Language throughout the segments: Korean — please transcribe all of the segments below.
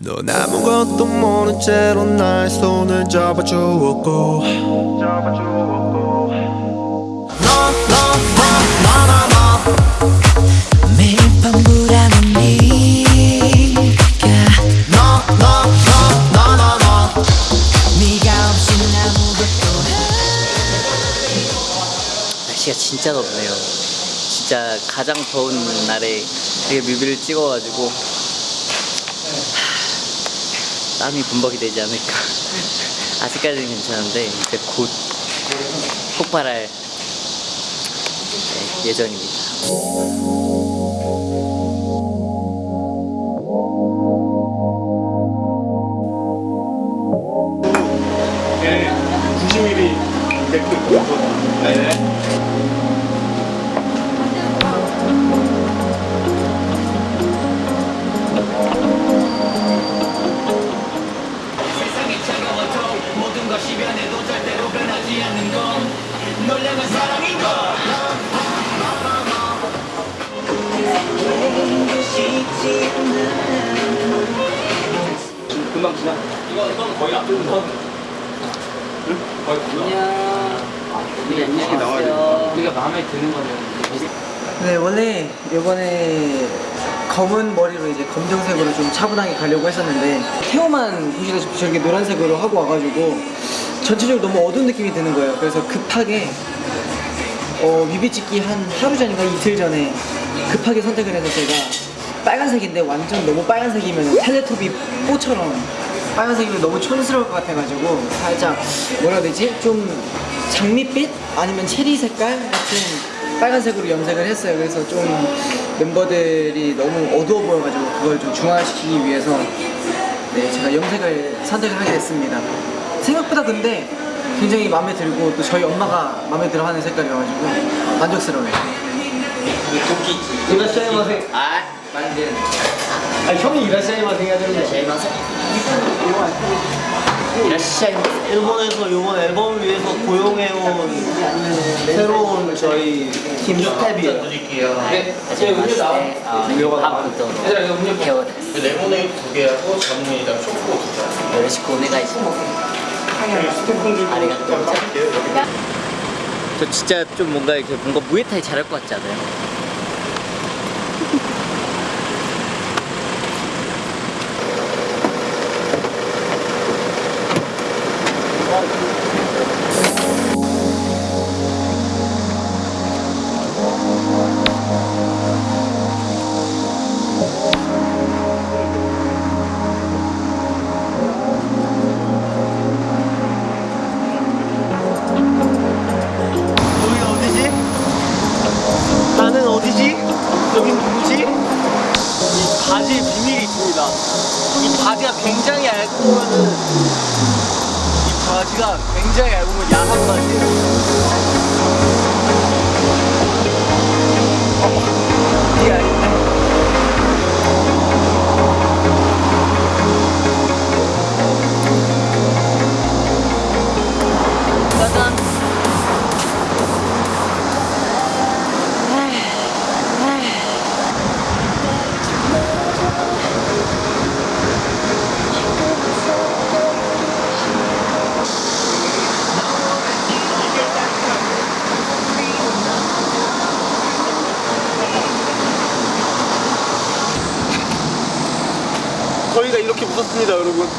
넌 아무것도 모른 채로 나의 손을 잡아주었고. 매일 밤 불안한 네가 네가 없인 아무것도 날씨가 진짜 덥네요. 진짜 가장 더운 날에 이렇게 뮤비를 찍어가지고 하, 땀이 범벅이 되지 않을까. 아직까지는 괜찮은데 이제 곧 폭발할 네, 예정입니다. 검정색으로 좀 차분하게 가려고 했었는데 태호만 보시다시피 저렇게 노란색으로 하고 와가지고 전체적으로 너무 어두운 느낌이 드는 거예요. 그래서 급하게 어, 뮤비 찍기 한 하루 전인가 이틀 전에 급하게 선택을 해서 제가 빨간색인데 완전 너무 빨간색이면 텔레토비 뽀처럼 빨간색이면 너무 촌스러울 것 같아가지고 살짝 뭐라 해야 되지? 좀 장밋빛? 아니면 체리 색깔 같은 빨간색으로 염색을 했어요. 그래서 좀 멤버들이 너무 어두워 보여가지고 그걸 좀 중화시키기 위해서 네 제가 염색을 선택을 하게 됐습니다. 생각보다 근데 굉장히 마음에 들고 또 저희 엄마가 마음에 들어하는 색깔이어가지고 만족스러워요. 아, 만든 아. 샤이마세. 이라시샤이 일본에서 이번 앨범을 위해서 고용해온 새로운 저희 팀 스텝이에요. 네, 음료가 나왔던 케어 레모네이드 두 개하고 전문이랑 초코 두 개. 요러시코 오네가이시모 아리가또 저 진짜 좀 뭔가 이렇게 뭔가 무에타이 잘할 것 같지 않아요?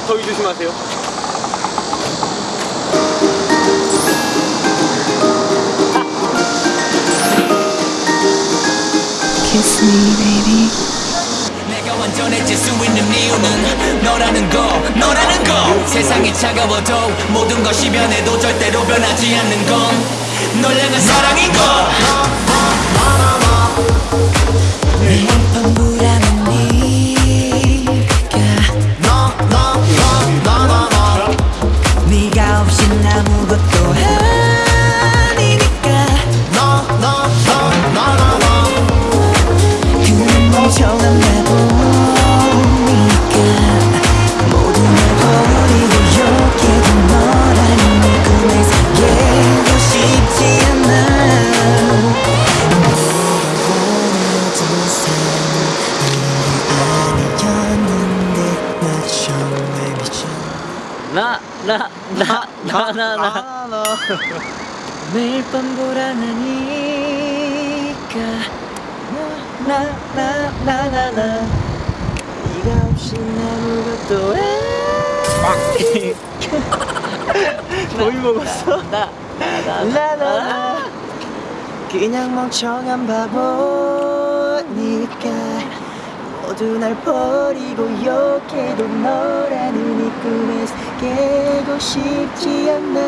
더위 조심하세요. Kiss me baby. 내가 완전해질 수 있는 이유는 너라는 거 너라는 거. 세상이 차가워도 모든 것이 변해도 절대로 변하지 않는 건널 향한 사랑인 거. 밤 불안한 네가 나나나나나. 매일 밤 불안하니까 나나나나나 네가 없이 아무것도 해 거의 먹었어. 나나나. 그냥 멍청한 바보니까 모두 날 버리고 욕해도 너라는 이 꿈에서 깨고 싶지 않아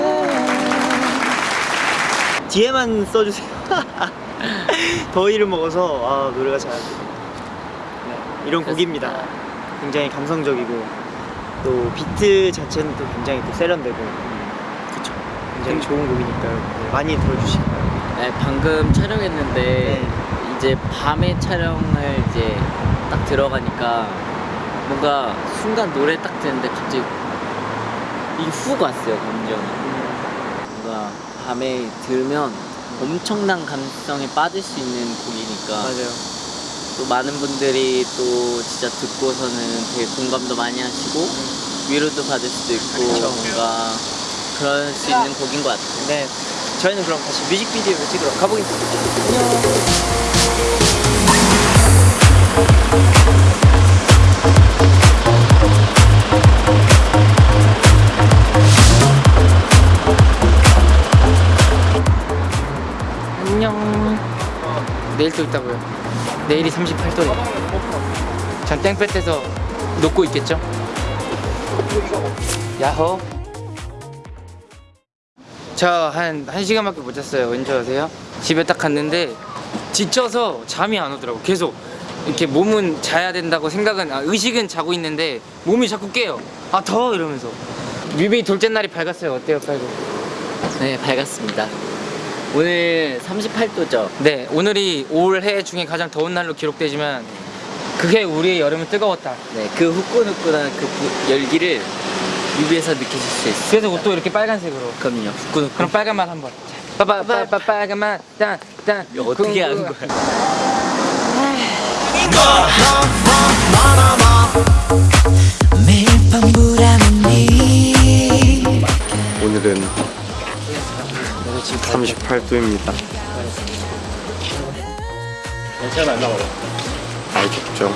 뒤에만 써주세요. 더위를 먹어서 아, 노래가 잘안 돼요. 네, 이런 곡입니다. 굉장히 감성적이고 또 비트 자체는 또 굉장히 또 세련되고 그쵸. 굉장히 좋은 곡이니까요. 네, 많이 들어주시기 바랍니다. 네, 방금 촬영했는데 네. 이제 밤에 촬영을 이제 딱 들어가니까 뭔가 순간 노래 딱 듣는데 갑자기 훅 왔어요 감정이 뭔가 밤에 들으면 엄청난 감성에 빠질 수 있는 곡이니까 맞아요. 또 많은 분들이 또 진짜 듣고서는 되게 공감도 많이 하시고 위로도 받을 수도 있고 그쵸. 뭔가 그럴 수 있는 곡인 것 같아요 네. 저희는 그럼 다시 뮤직비디오를 찍으러 가보겠습니다. 안녕. 내일 또 있다고요. 내일이 38도래요. 전 땡볕에서 녹고 있겠죠? 야호. 저한 1시간밖에 못 잤어요. 왠지 아세요? 집에 딱 갔는데 지쳐서 잠이 안 오더라고. 계속 이렇게 몸은 자야 된다고 생각은 아, 의식은 자고 있는데 몸이 자꾸 깨요. 아 더워 이러면서. 뮤비 둘째 날이 밝았어요. 어때요, 빨고? 네 밝았습니다 오늘 38도죠 네, 오늘이 올해 중에 가장 더운 날로 기록되지만 그게 우리의 여름은 뜨거웠다. 네, 그 후끈후끈한 그 부- 열기를 뮤비에서 느끼실 수 있어요. 그래서 옷도 이렇게 빨간색으로. 그럼요, 후끈후끈. 그럼 빨간 맛 한번. 빠빠빠빠 빨간 맛, 딴, 딴. 이거 어떻게 하는 거야? 매일 밤 불안하니 오늘은 38도입니다. 괜찮아, 안 나와요. 알겠죠.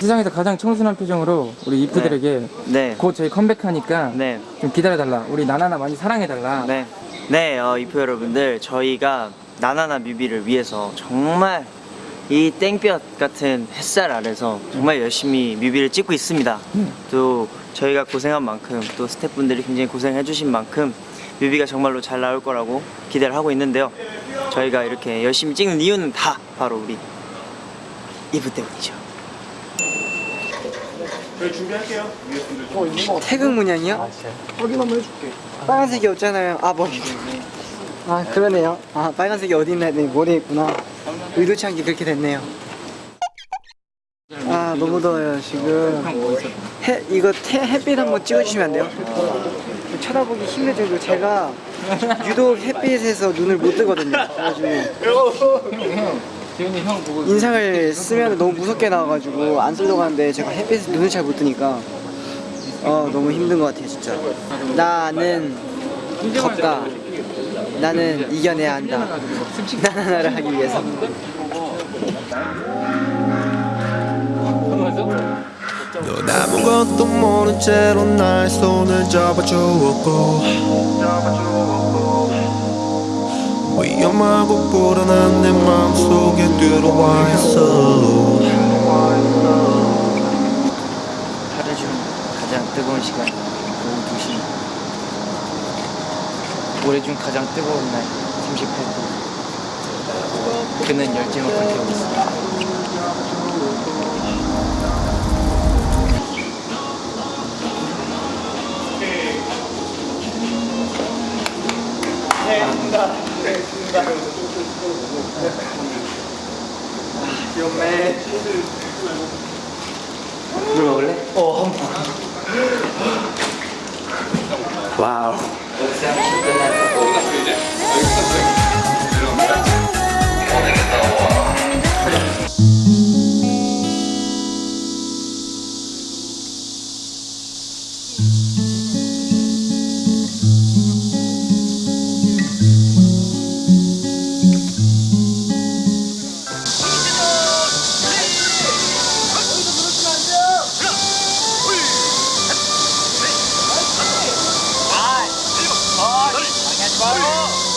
세상에서 가장 청순한 표정으로 우리 이프들에게 네. 곧 저희 컴백하니까 네. 좀 기다려달라. 우리 나나나 많이 사랑해달라. 네. 네, 어, 이프 여러분들, 저희가 나나나 뮤비를 위해서 정말 이 땡볕 같은 햇살 아래서 정말 열심히 뮤비를 찍고 있습니다. 또 저희가 고생한 만큼 또 스태프분들이 굉장히 고생해 주신 만큼 뮤비가 정말로 잘 나올 거라고 기대를 하고 있는데요. 저희가 이렇게 열심히 찍는 이유는 다 바로 우리 이브 때문이죠. 태극 문양이요? 확인 한번 해줄게. 빨간색이 없잖아요. 아 머리. 아 그러네요. 아 빨간색이 어디 있나 했더니 머리에 있구나. 의도치 않게 그렇게 됐네요. 아 너무 더워요 지금. 해 이거 태, 햇빛 한번 찍어주시면 안 돼요? 쳐다보기 힘들 정도 제가 유독 햇빛에서 눈을 못 뜨거든요. 그래가지고 인상을 쓰면 너무 무섭게 나와가지고 안 쓰려고 하는데 제가 햇빛에 눈을 잘 못 뜨니까 어 너무 힘든 것 같아요 진짜 나는 덥다 나는 이겨내야 한다. 나나나를 하기 위해서. 넌 아무것도 모른 채로 나의 손을 잡아주었고 위험하고 불안한 내 마음속에 들어와 있어. 하루 중 가장 뜨거운 시간 오후 2시 올해 중 가장 뜨거운 날 38도 그는 열정을 있습니다 물 먹을래? 와우. 왜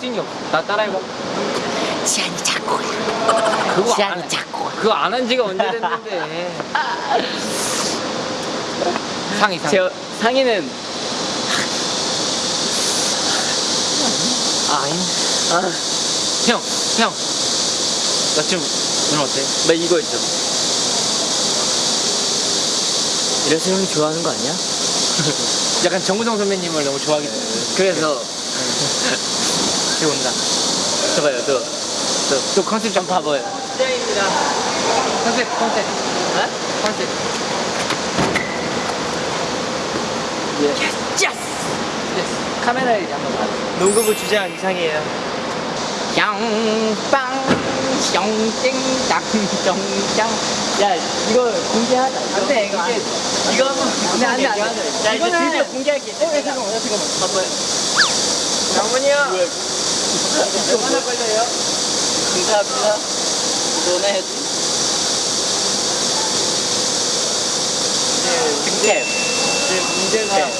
특징이 없어. 나 따라해봐. 지안이 작고야 그거 지안이 안, 작고 그거 안 한 지가 언제 됐는데. 상이, 상. 제 상의는 아, 아. 형, 형. 나 지금 오늘 어때? 나 이거 있죠. 이래서 형 좋아하는 거 아니야? 약간 정우성 선배님을 너무 좋아하게 돼. 그래서 지금 온다. 저봐요, 또, 또, 또 컨셉 좀 봐봐요. 컨셉, 컨셉. 어? 컨셉. 카메라에 한번 봐. 농구부 주장 이상이에요. 양빵 숑땡당 숑짱 야 이거 공개하자. 안돼 이거 이제 이거 한번 안돼 안돼 안돼. 야 이제 드디어 공개할게. 어 잠깐만 잠깐만. 봐봐요. 장문이 형 얼마나 걸려요? 감사합니다. 전화해야지 득템 문제가.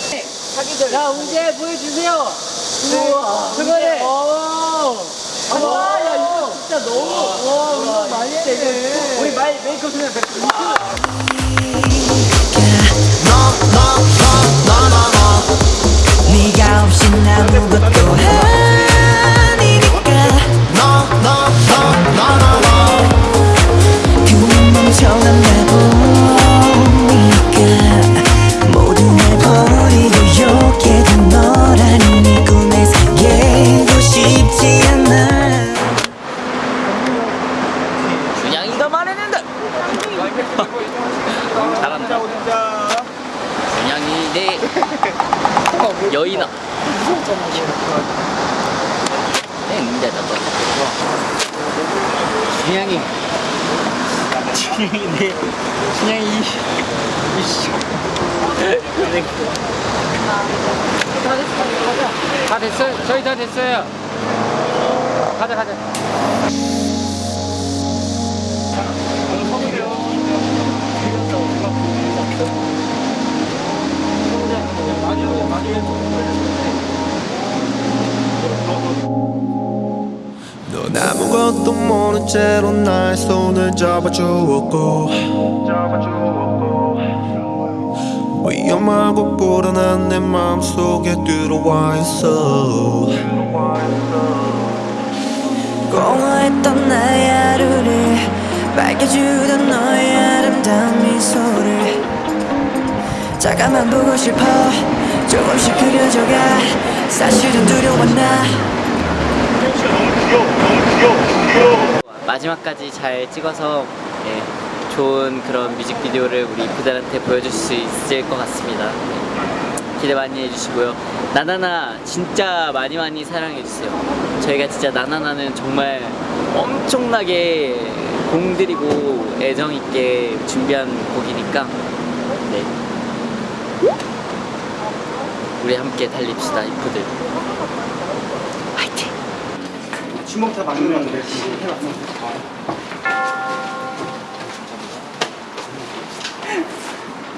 사기들 야 문제 보여주세요. 우와. 그거네 와, 야, 이거 진짜 너무, 와, 운동 많이 했네. 우리 마이 메이크업 그냥 네가 없인 아무것도 아 가자, 가자. 넌 아무것도 모른 채로 나의 손을 잡아주었고 위험하고 불안한 내 마음속에 들어와 있어 공허했던 나의 하루를 밝혀주던 너의 아름다운 미소를 잠깐만 보고 싶어 조금씩 그려져가 사실은 두려워 나 마지막까지 잘 찍어서 예, 좋은 그런 뮤직비디오를 우리 이프들한테 보여줄 수 있을 것 같습니다. 예, 기대 많이 해주시고요. 나나나 진짜 많이 많이 사랑해주세요. 저희가 진짜 나나나는 정말 엄청나게 공들이고 애정 있게 준비한 곡이니까 네. 우리 함께 달립시다 이프들. 화이팅! 주먹 다 맞는 건데.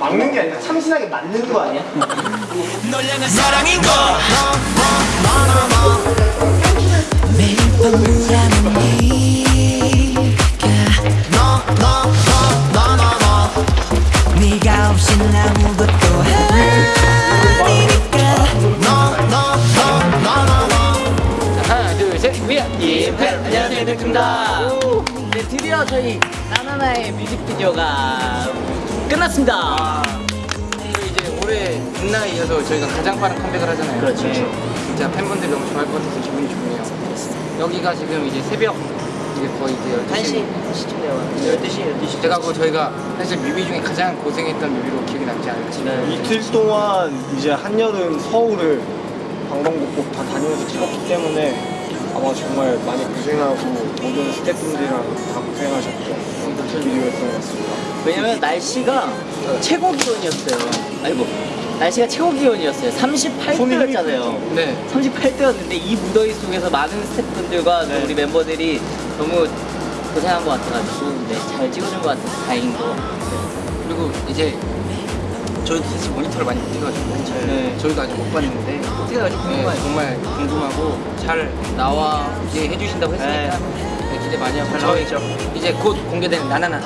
막는 게 아니라 참신하게 맞는 거 아니야? 널 향한 사랑인 거 매일 밤 울하는 네가 네가 없인 아무것도 아니니까 하나, 둘, 셋, 위아. 이프 안녕하세요 이프입니다. 드디어 저희 나나나의 뮤직비디오가 끝났습니다. 그리고 이제 올해 빛나에 이어서 저희가 가장 빠른 컴백을 하잖아요. 그렇죠. 네. 진짜 팬분들이 너무 좋아할 것 같아서 기분이 좋네요. 여기가 지금 이제 새벽 이제 거의 이제 12시 12시, 12시. 제가 그 저희가 사실 뮤비 중에 가장 고생했던 뮤비로 기억이 남지 않을까 싶어요. 네. 이틀 동안 이제 한여름 서울을 방방곡곡 다 다니면서 찍었기 때문에 아마 정말 많이 고생하고 모든 스태프분들이랑 다 고생하셨죠. 비디오였던 것 같습니다. 왜냐면 날씨가 최고 기온이었어요. 아이고. 날씨가 최고 기온이었어요. 38도였잖아요. 네. 38도였는데 이 무더위 속에서 많은 스태프분들과 또 우리 멤버들이 너무 고생한 것 같아가지고 네, 잘 찍어준 것 같아서 다행인 것 같아요. 그리고 이제 저희도 사실 모니터를 많이 못 해가지고 네. 저희도 아직 못 봤는데 어떻게 나올지 네, 궁금해요. 정말 궁금하고 잘 나와게 해주신다고 했으니까 네, 기대 많이 하고 저희 이제 곧 공개되는 나나나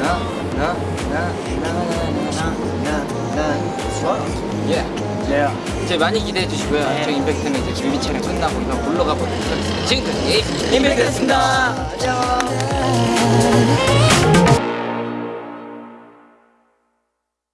나나나나나나나나. 예. 네. 이제 많이 기대해 주시고요. 저희 임팩트는 이제 촬영 끝나고 이만 올라가 보도록 하겠습니다. 지금까지 임팩트였습니다. 나